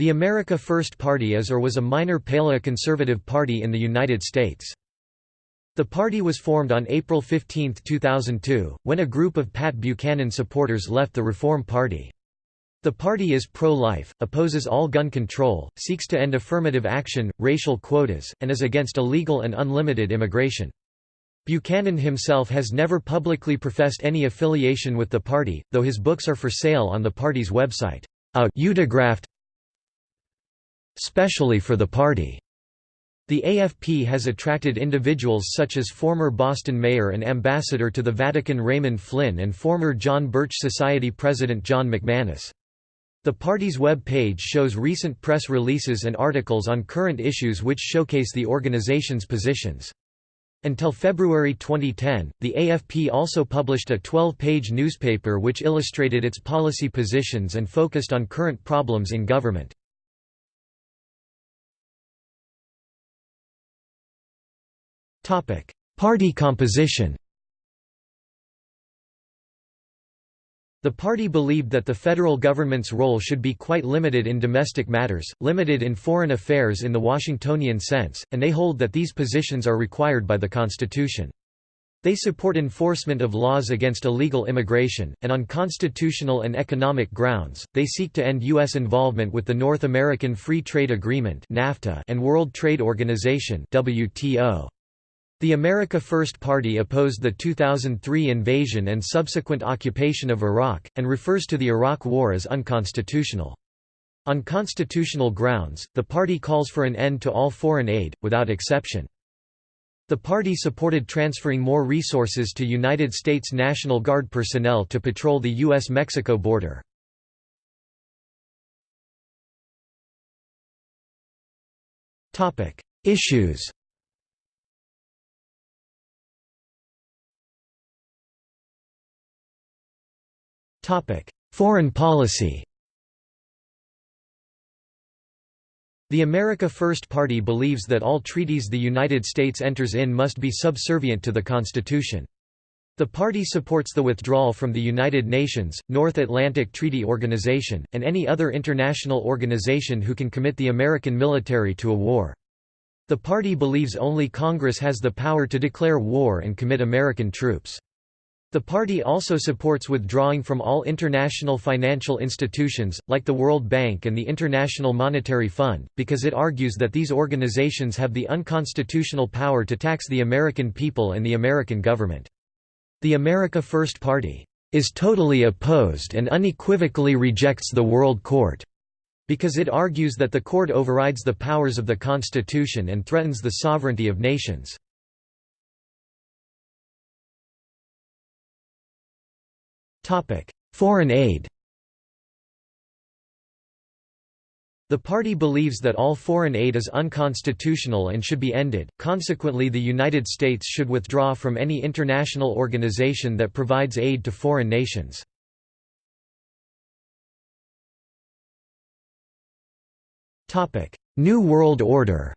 The America First Party is or was a minor paleoconservative party in the United States. The party was formed on April 15, 2002, when a group of Pat Buchanan supporters left the Reform Party. The party is pro-life, opposes all gun control, seeks to end affirmative action, racial quotas, and is against illegal and unlimited immigration. Buchanan himself has never publicly professed any affiliation with the party, though his books are for sale on the party's website. A specially for the party. The AFP has attracted individuals such as former Boston mayor and ambassador to the Vatican Raymond Flynn and former John Birch Society president John McManus. The party's web page shows recent press releases and articles on current issues which showcase the organization's positions. Until February 2010, the AFP also published a 12-page newspaper which illustrated its policy positions and focused on current problems in government. Party composition The party believed that the federal government's role should be quite limited in domestic matters, limited in foreign affairs in the Washingtonian sense, and they hold that these positions are required by the Constitution. They support enforcement of laws against illegal immigration, and on constitutional and economic grounds, they seek to end U.S. involvement with the North American Free Trade Agreement and World Trade Organization WTO. The America First Party opposed the 2003 invasion and subsequent occupation of Iraq, and refers to the Iraq War as unconstitutional. On constitutional grounds, the party calls for an end to all foreign aid, without exception. The party supported transferring more resources to United States National Guard personnel to patrol the U.S.-Mexico border. Issues Foreign policy The America First Party believes that all treaties the United States enters in must be subservient to the Constitution. The party supports the withdrawal from the United Nations, North Atlantic Treaty Organization, and any other international organization who can commit the American military to a war. The party believes only Congress has the power to declare war and commit American troops. The party also supports withdrawing from all international financial institutions, like the World Bank and the International Monetary Fund, because it argues that these organizations have the unconstitutional power to tax the American people and the American government. The America First Party is totally opposed and unequivocally rejects the World Court, because it argues that the court overrides the powers of the Constitution and threatens the sovereignty of nations. Foreign aid The party believes that all foreign aid is unconstitutional and should be ended, consequently the United States should withdraw from any international organization that provides aid to foreign nations. New World Order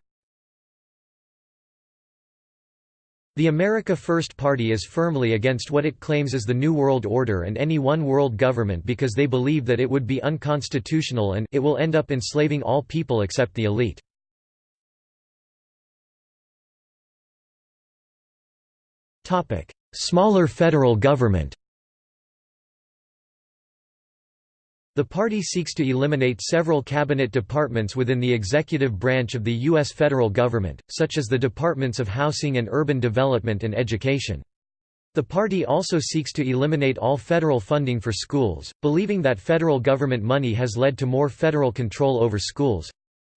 The America First Party is firmly against what it claims is the New World Order and any one world government because they believe that it would be unconstitutional and it will end up enslaving all people except the elite. Smaller federal government The party seeks to eliminate several cabinet departments within the executive branch of the U.S. federal government, such as the Departments of Housing and Urban Development and Education. The party also seeks to eliminate all federal funding for schools, believing that federal government money has led to more federal control over schools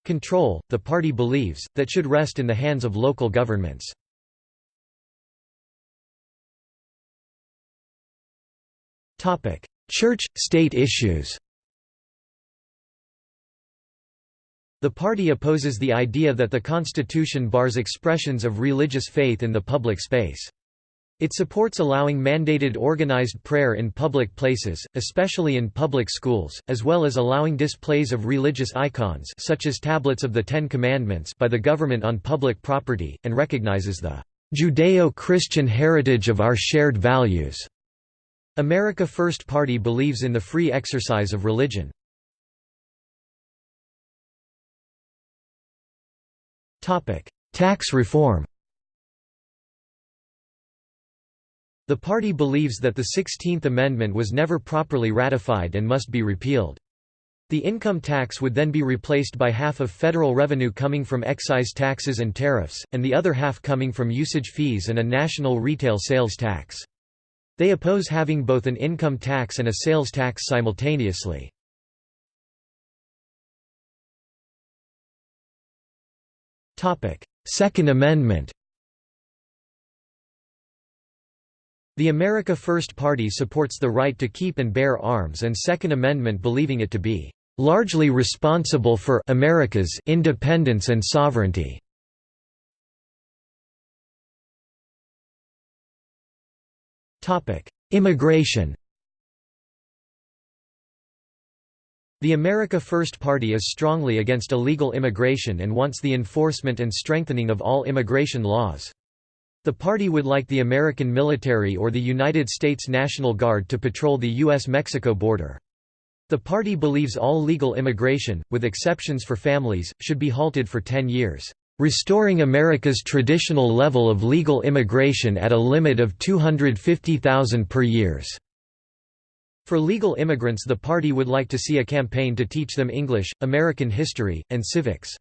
control, the party believes, that should rest in the hands of local governments. Church-state issues The party opposes the idea that the Constitution bars expressions of religious faith in the public space. It supports allowing mandated organized prayer in public places, especially in public schools, as well as allowing displays of religious icons such as tablets of the Ten Commandments by the government on public property, and recognizes the Judeo-Christian heritage of our shared values. America First Party believes in the free exercise of religion. Tax reform The party believes that the Sixteenth Amendment was never properly ratified and must be repealed. The income tax would then be replaced by half of federal revenue coming from excise taxes and tariffs, and the other half coming from usage fees and a national retail sales tax. They oppose having both an income tax and a sales tax simultaneously. Second Amendment The America First Party supports the right to keep and bear arms and Second Amendment believing it to be largely responsible for America's independence and sovereignty. Topic: Immigration. The America First Party is strongly against illegal immigration and wants the enforcement and strengthening of all immigration laws. The party would like the American military or the United States National Guard to patrol the U.S.-Mexico border. The party believes all legal immigration, with exceptions for families, should be halted for 10 years, "...restoring America's traditional level of legal immigration at a limit of 250,000 per years." For legal immigrants the party would like to see a campaign to teach them English, American history, and civics.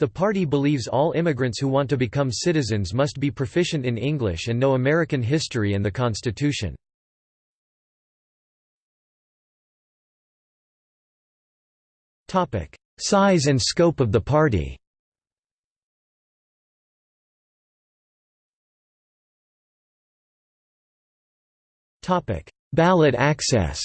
The party believes all immigrants who want to become citizens must be proficient in English and know American history and the Constitution. Topic: Size and scope of the party. Topic: Ballot access.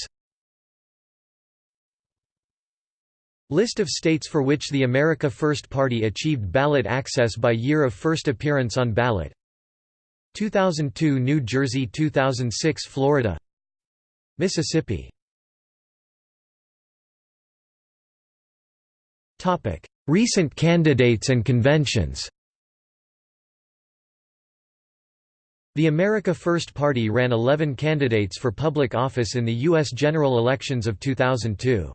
List of states for which the America First Party achieved ballot access by year of first appearance on ballot. 2002 New Jersey 2006 Florida. Mississippi. Recent candidates and conventions The America First Party ran 11 candidates for public office in the U.S. general elections of 2002.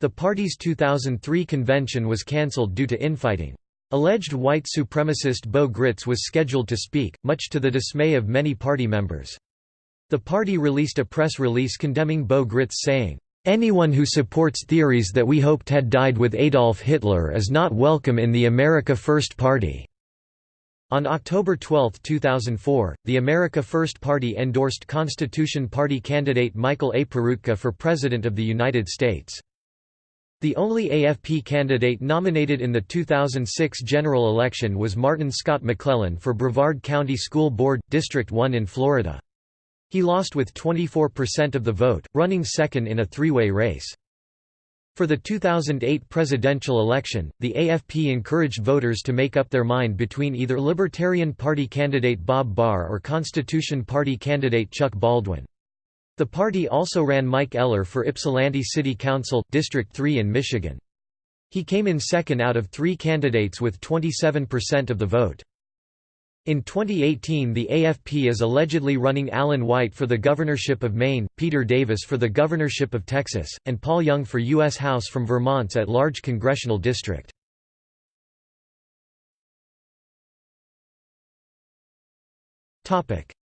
The party's 2003 convention was cancelled due to infighting. Alleged white supremacist Bo Gritz was scheduled to speak, much to the dismay of many party members. The party released a press release condemning Bo Gritz saying, Anyone who supports theories that we hoped had died with Adolf Hitler is not welcome in the America First Party." On October 12, 2004, the America First Party endorsed Constitution Party candidate Michael A. Peroutka for President of the United States. The only AFP candidate nominated in the 2006 general election was Martin Scott McClellan for Brevard County School Board, District 1 in Florida. He lost with 24% of the vote, running second in a three-way race. For the 2008 presidential election, the AFP encouraged voters to make up their mind between either Libertarian Party candidate Bob Barr or Constitution Party candidate Chuck Baldwin. The party also ran Mike Eller for Ypsilanti City Council, District 3 in Michigan. He came in second out of three candidates with 27% of the vote. In 2018 the AFP is allegedly running Alan White for the governorship of Maine, Peter Davis for the governorship of Texas, and Paul Young for U.S. House from Vermont's at-large congressional district.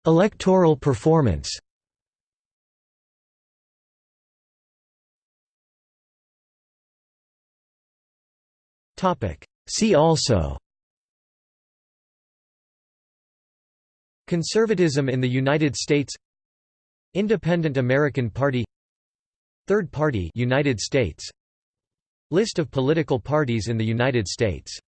Electoral performance See also Conservatism in the United States Independent American Party Third Party United States List of political parties in the United States